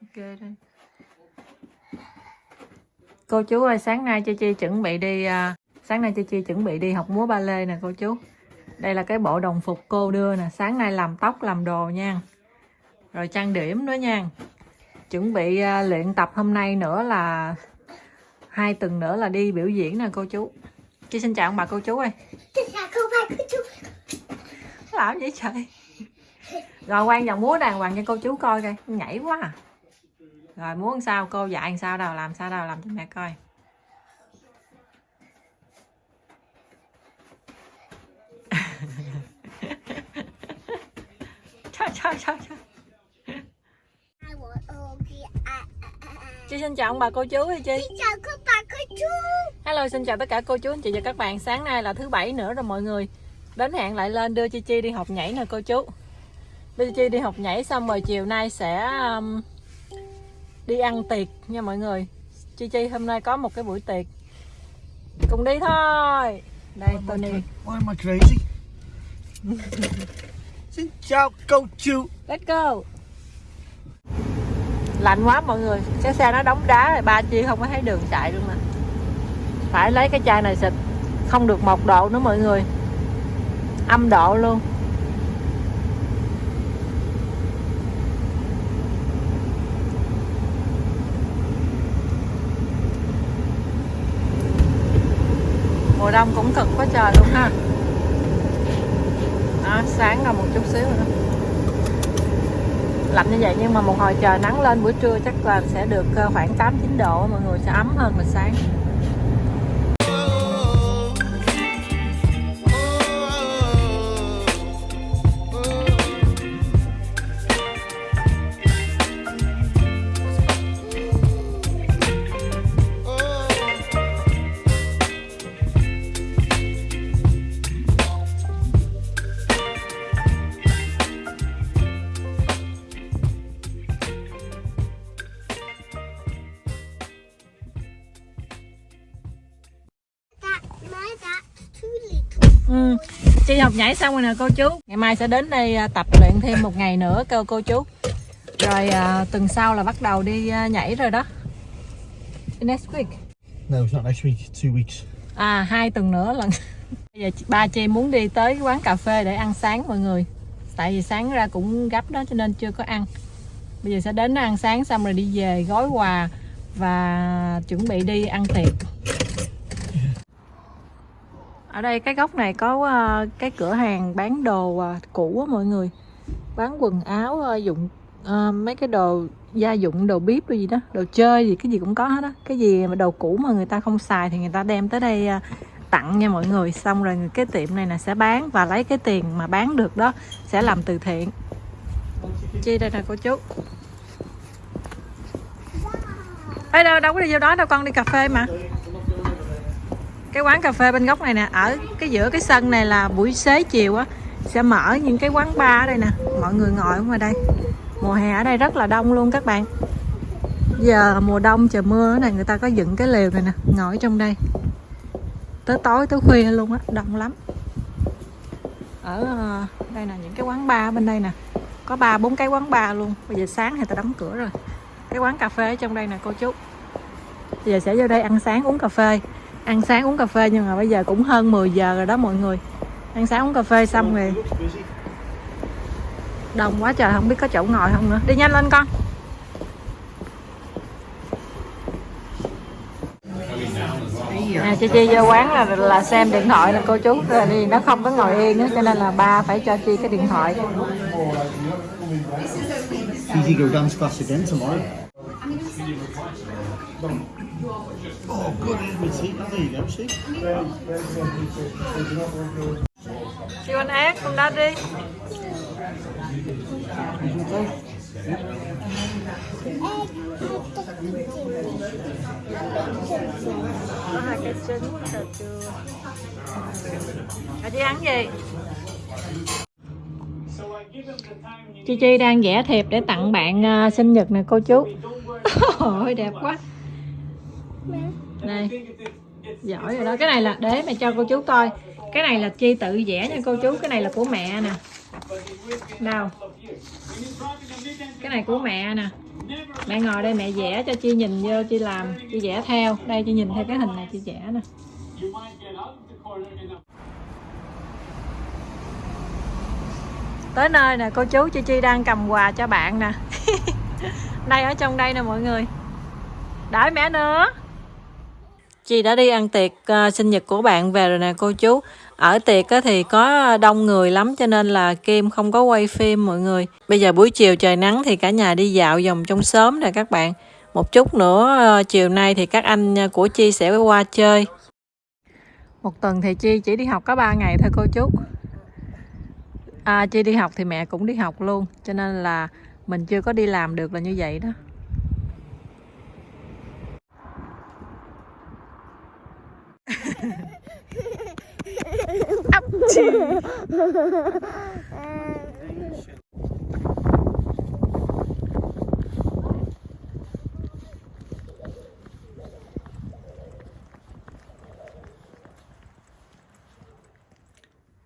ok đây. Cô chú ơi sáng nay chi chi chuẩn bị đi à, sáng nay chi chi chuẩn bị đi học múa ba lê nè cô chú. Đây là cái bộ đồng phục cô đưa nè sáng nay làm tóc làm đồ nha. Rồi trang điểm nữa nha. Chuẩn bị à, luyện tập hôm nay nữa là hai tuần nữa là đi biểu diễn nè cô chú. Chi xin chào ông bà cô chú ơi. Không phải của chú. Làm vậy? Trời rồi quan dòng múa đàng hoàng cho cô chú coi coi nhảy quá à. Rồi làm sao? Cô dạy sao đâu làm sao đâu làm cho mẹ coi. Trời trời trời trời. Chị xin chào ông bà cô chú hay chị Xin chào các bạn của chú. Hello xin chào tất cả cô chú anh chị và các bạn. Sáng nay là thứ bảy nữa rồi mọi người. Đến hẹn lại lên đưa chi chi đi học nhảy nè cô chú. Đưa chi chi đi học nhảy xong rồi chiều nay sẽ um, đi ăn tiệc nha mọi người. Chi chi hôm nay có một cái buổi tiệc. Cùng đi thôi. Đây Tony Why am I crazy? Xin chào cô chú. Let's go. Lạnh quá mọi người. Cái xe nó đóng đá rồi ba chi không có thấy đường chạy luôn nè. Phải lấy cái chai này xịt. Không được một độ nữa mọi người. Âm độ luôn đông cũng cực quá trời luôn ha. Đó, sáng ra một chút xíu nữa. Lạnh như vậy nhưng mà một hồi trời nắng lên buổi trưa chắc là sẽ được ờ, khoảng 8 9 độ mọi người sẽ ấm hơn là sáng. Chi học nhảy xong rồi nè cô chú. Ngày mai sẽ đến đây à, tập luyện thêm một ngày nữa cô cô chú. Rồi à, tuần sau là bắt đầu đi à, nhảy rồi đó. Next week. No, it's not next week, two weeks. À hai tuần nữa lần. Bây giờ ba chị muốn đi tới quán cà phê để ăn sáng mọi người. Tại vì sáng ra cũng gấp đó cho nên chưa có ăn. Bây giờ sẽ đến ăn sáng xong rồi đi về gói quà Và chuẩn bị đi ăn tiệc ở đây cái góc này có ờ, cái cửa hàng bán đồ ờ, cũ á mọi người. Bán quần áo ờ, dụng mấy cái đồ gia dụng đồ bếp đồ gì đó đồ chơi gì cái gì cũng có hết á. Cái gì mà đồ cũ mà người ta không xài thì người ta đem tới đây tặng nha mọi người. Xong rồi cái tiệm này là sẽ bán và lấy cái tiền mà bán được đó sẽ làm từ thiện. Chi đây nè cô chú. Ê, đâu, đâu có đi vô đó đâu con đi cà phê mà cái quán cà phê bên góc này nè, ở cái giữa cái sân này là buổi xế chiều á, sẽ mở những cái quán bar ở đây nè. Mọi người ngồi ở ngoài đây. Mùa hè ở đây rất là đông luôn các bạn. Giờ mùa đông, trời mưa này người ta có dựng cái lều này nè, ngồi trong đây. Tới tối, tới khuya luôn á, đông lắm. Ở ờ, đây là những cái quán bar bên đây nè. Có ba, bốn cái quán bar luôn. Bây giờ sáng thì ta đóng cửa rồi. Cái quán cà phê ở trong đây nè, cô chú. Bây giờ sẽ vô đây ăn sáng, uống cà phê ăn sáng uống cà phê nhưng mà bây giờ cũng hơn 10 giờ rồi đó mọi người. Ăn sáng uống cà phê xong rồi. Đông quá trời không biết có chỗ ngồi không nữa. Đi nhanh lên con. À, chị chi vô quán là là xem điện thoại nè cô chú. Rồi thì nó không có ngồi yên á cho nên là ba phải cho chi cái điện thoại. Easy go dance class again tomorrow. Oh, good. Oh, there you go. See? chị anh ác con đó đi có hai cái trứng cà chua à, chị ăn gì Chi Chi đang vẽ thiệp để tặng bạn à, sinh nhật nè cô chú Ôi đẹp quá Này. Giỏi rồi đó. Cái này là để mẹ cho cô chú coi. Cái này là Chi tự vẽ nha cô chú. Cái này là của mẹ nè. Nào Cái này của mẹ nè. Mẹ ngồi đây mẹ vẽ cho chi nhìn vô chi làm chi vẽ theo. Đây chi nhìn theo cái hình này chi vẽ nè. Tới nơi nè cô chú chi chi đang cầm quà cho bạn nè. Đây ở trong đây nè mọi người. Đợi mẹ nữa Chi đã đi ăn tiệc uh, sinh nhật của bạn về rồi nè cô chú. Ở tiệc á thì có đông người lắm cho nên là Kim không có quay phim mọi người. Bây giờ buổi chiều trời nắng thì cả nhà đi dạo vòng trong sớm nè các bạn. Một chút nữa à, chiều nay thì các anh à, của Chi sẽ qua chơi. Một tuần thì Chi chỉ đi học có 3 ngày thôi cô chú. À, Chi đi học thì mẹ cũng đi học luôn cho nên là mình chưa có đi làm được là như vậy đó.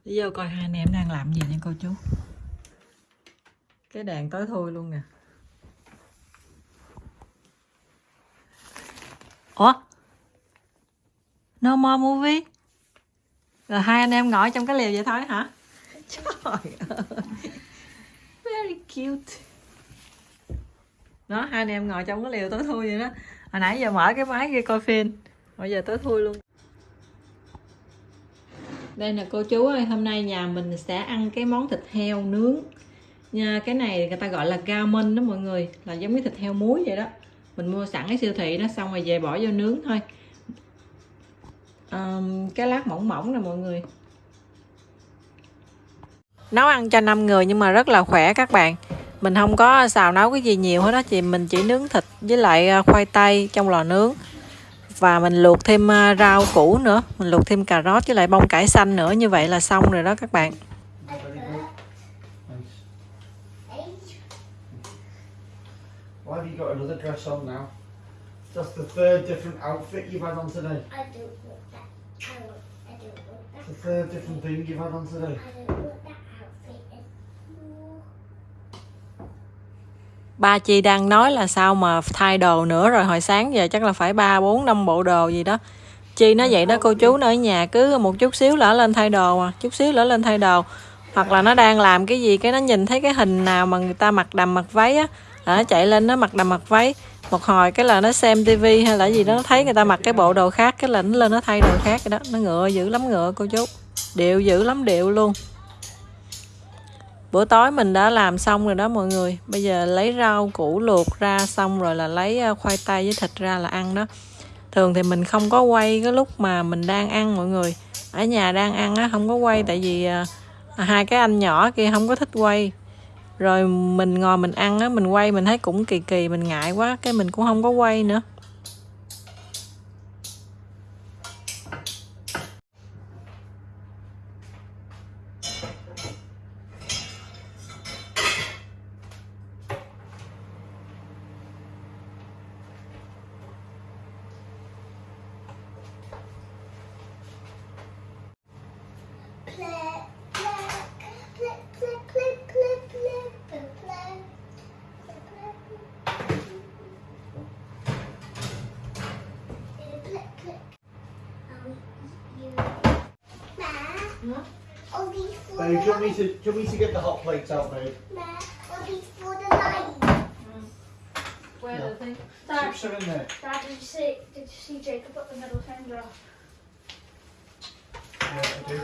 Đi vô coi hai anh em đang làm gì nha cô chú. Cái đèn tối thui luôn nè. Ủa? No more movie. Rồi hai anh em ngồi trong cái lều vậy thôi hả? Trời ơi. Very cute. Đó hai anh em ngồi trong cái lều tối thui vậy đó. Hồi nãy giờ mở cái máy kia coi phim. Bây giờ tối thui luôn. Đây là cô chú ơi hôm nay nhà mình sẽ ăn cái món thịt heo nướng. Nha cái này người ta gọi là gammon đó mọi người. Là giống như thịt heo muối vậy đó. Mình mua sẵn cái siêu thị đó xong rồi về bỏ vô nướng thôi Ờm, cái lát mỏng mỏng nè mọi người nấu ăn cho 5 người nhưng mà rất là khỏe các bạn mình không có xào nấu cái gì nhiều hết đó chị mình chỉ nướng thịt với lại à, khoai tây trong lò nướng và mình luộc thêm à, rau củ nữa mình luộc thêm cà rốt với lại bông cải xanh nữa như vậy là xong rồi đó các bạn. Why have you got another dress on now? That's the third different outfit you've had on today. I don't want that. I want. I don't want that. It's the third different thing you've had on today. I don't want that outfit anymore. ba chị đang nói là sao mà thay đồ nữa rồi hồi sáng giờ chắc là phải ba bốn năm bộ đồ gì đó chi nói vậy đó cô chú nó ở nhà cứ một chút xíu lỡ lên thay đồ à chút xíu lỡ lên thay đồ hoặc là nó đang làm cái gì cái nó nhìn thấy cái hình nào mà người ta mặc đầm mặc váy á đó, chạy lên nó mặc đầm mặc váy. Một hồi cái là nó xem tivi hay là gì đó nó thấy người ta mặc cái bộ đồ khác cái là nó lên nó thay đồ khác cái đó. Nó ngựa dữ lắm ngựa cô chú. Điệu dữ lắm điệu luôn. Bữa tối mình đã làm xong rồi đó mọi người. Bây giờ lấy rau củ luộc ra xong rồi là lấy ờ, khoai tây với thịt ra là ăn đó. Thường thì mình không có quay cái lúc mà mình đang ăn mọi người. Ở nhà đang ăn á không có quay tại vì ờ, hai cái anh nhỏ kia không có thích quay rồi mình ngồi mình ăn á, mình quay mình thấy cũng kỳ kỳ, mình ngại quá, cái mình cũng không có quay nữa. Do you want me to, do you want me to get the hot plates out, babe? These for the light. Chips are in there. Dad, did you see? Did you see Jacob put the middle finger up? Yeah, I do.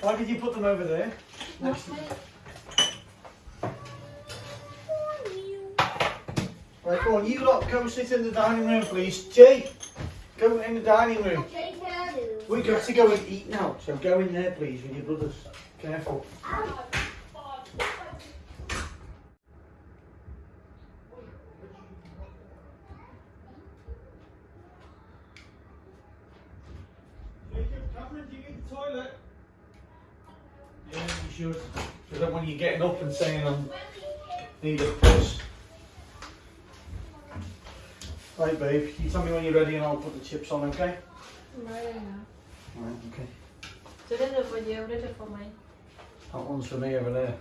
Why did you put them over there? Next Right, go on, you lot go sit in the dining room, please. Jay, go in the dining room. We've got to go and eat now, so go in there, please, with your brothers. Careful. Jacob, do you need the toilet? Yeah, you should. Because then when you're getting up and saying I'm need a piss. Right, babe. You tell me when you're ready and I'll put the chips on, okay? Right, okay. Cho đến được bao nhiêu đến được phòng mày that one's for me over there.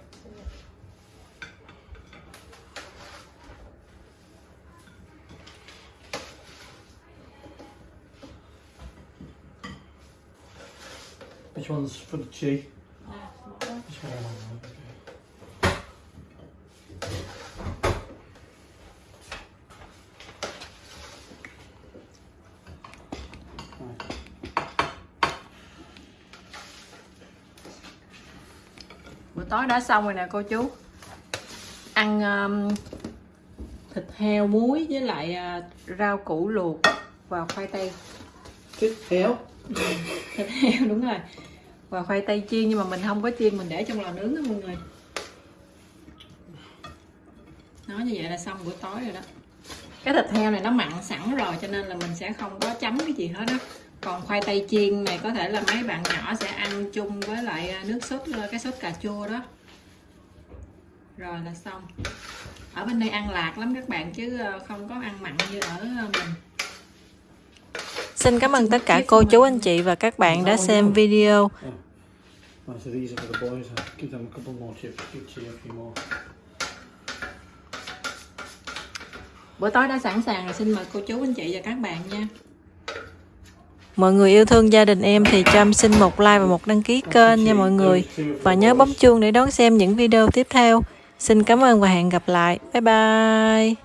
Which one's for the tea? Tối đã xong rồi nè cô chú. Ăn um, thịt heo muối với lại uh, rau củ luộc và khoai tây. Thịt heo. thịt heo đúng rồi. Và khoai tây chiên nhưng mà mình không có chiên mình để trong lò nướng đó mọi người. Nói như vậy là xong bữa tối rồi đó. Cái thịt heo này nó mặn sẵn rồi cho nên là mình sẽ không có chấm cái gì hết á còn khoai tây chiên này có thể là mấy bạn nhỏ sẽ ăn chung với lại à, nước sốt cái sốt cà chua đó. Rồi là xong. Ở bên đây ăn lạc lắm các bạn chứ ờ, không có ăn mặn như ở ờ, mình. Xin cảm ơn tất cả cô chú anh chị và các bạn đã xem video. Bữa tối đã sẵn sàng rồi xin mời cô chú anh chị và các bạn nha. Mọi người yêu thương gia đình em thì cho em xin một like và một đăng ký kênh nha mọi người. Và nhớ bấm chuông để đón xem những video tiếp theo. Xin cảm ơn và hẹn gặp lại. Bye bye.